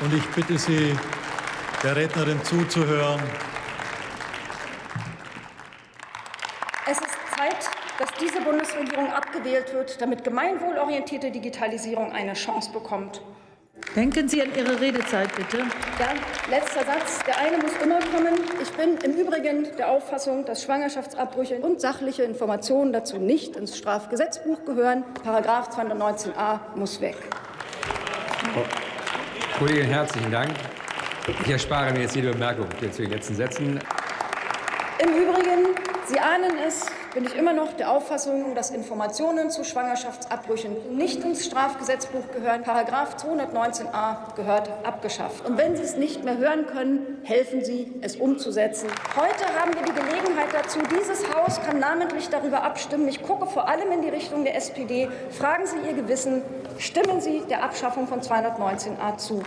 Und ich bitte Sie, der Rednerin zuzuhören. Es ist Zeit, dass diese Bundesregierung abgewählt wird, damit gemeinwohlorientierte Digitalisierung eine Chance bekommt. Denken Sie an Ihre Redezeit, bitte. Ja, letzter Satz. Der eine muss immer kommen. Ich bin im Übrigen der Auffassung, dass Schwangerschaftsabbrüche und sachliche Informationen dazu nicht ins Strafgesetzbuch gehören. Paragraph 219a muss weg. Kollegin, herzlichen Dank. Ich erspare mir jetzt jede Bemerkung zu den letzten Sätzen. Im Übrigen, Sie ahnen es, bin ich immer noch der Auffassung, dass Informationen zu Schwangerschaftsabbrüchen nicht ins Strafgesetzbuch gehören. Paragraph 219a gehört abgeschafft. Und wenn Sie es nicht mehr hören können, helfen Sie, es umzusetzen. Heute haben wir die Gelegenheit dazu. Dieses Haus kann namentlich darüber abstimmen. Ich gucke vor allem in die Richtung der SPD. Fragen Sie Ihr Gewissen. Stimmen Sie der Abschaffung von 219a zu.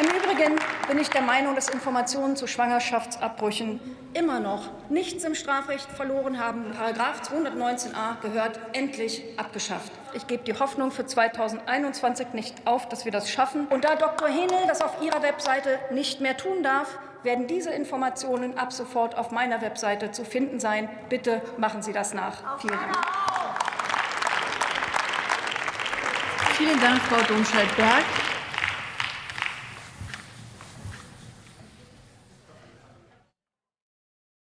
Im Übrigen bin ich der Meinung, dass Informationen zu Schwangerschaftsabbrüchen immer noch nichts im Strafrecht verloren haben. Paragraph 219a gehört endlich abgeschafft. Ich gebe die Hoffnung für 2021 nicht auf, dass wir das schaffen. Und da Dr. Henel das auf ihrer Webseite nicht mehr tun darf, werden diese Informationen ab sofort auf meiner Webseite zu finden sein. Bitte machen Sie das nach. Vielen Dank. Vielen Dank, Frau Domscheit-Berg.